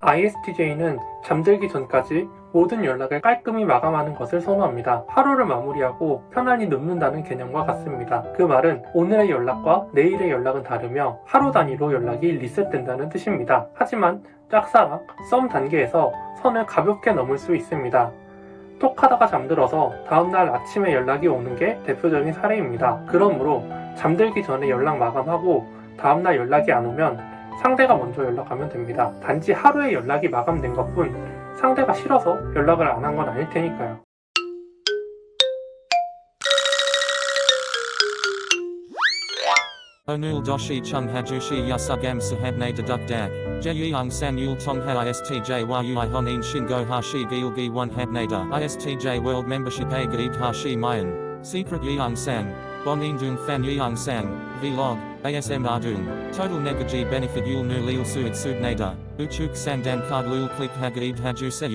ISTJ는 잠들기 전까지 모든 연락을 깔끔히 마감하는 것을 선호합니다. 하루를 마무리하고 편안히 눕는다는 개념과 같습니다. 그 말은 오늘의 연락과 내일의 연락은 다르며 하루 단위로 연락이 리셋된다는 뜻입니다. 하지만 짝사랑, 썸 단계에서 선을 가볍게 넘을 수 있습니다. 톡 하다가 잠들어서 다음날 아침에 연락이 오는 게 대표적인 사례입니다. 그러므로 잠들기 전에 연락 마감하고 다음날 연락이 안 오면 상대가 먼저 연락하면 됩니다. 단지 하루에 연락이 마감된 것 뿐 상대가 싫어서 연락을 안 한 건 아닐 테니까요. Doshi chung hajushi yasugam sahabne deduk dak. Jeyung san yul tong ha istj world membership hashi mayan. Secret yeung Bong in dung fan yang sang, vlog, ASM dung, total negaji benefit yul nu leel suit sud nader, uchuk sang dan card lul click hag eid haju se.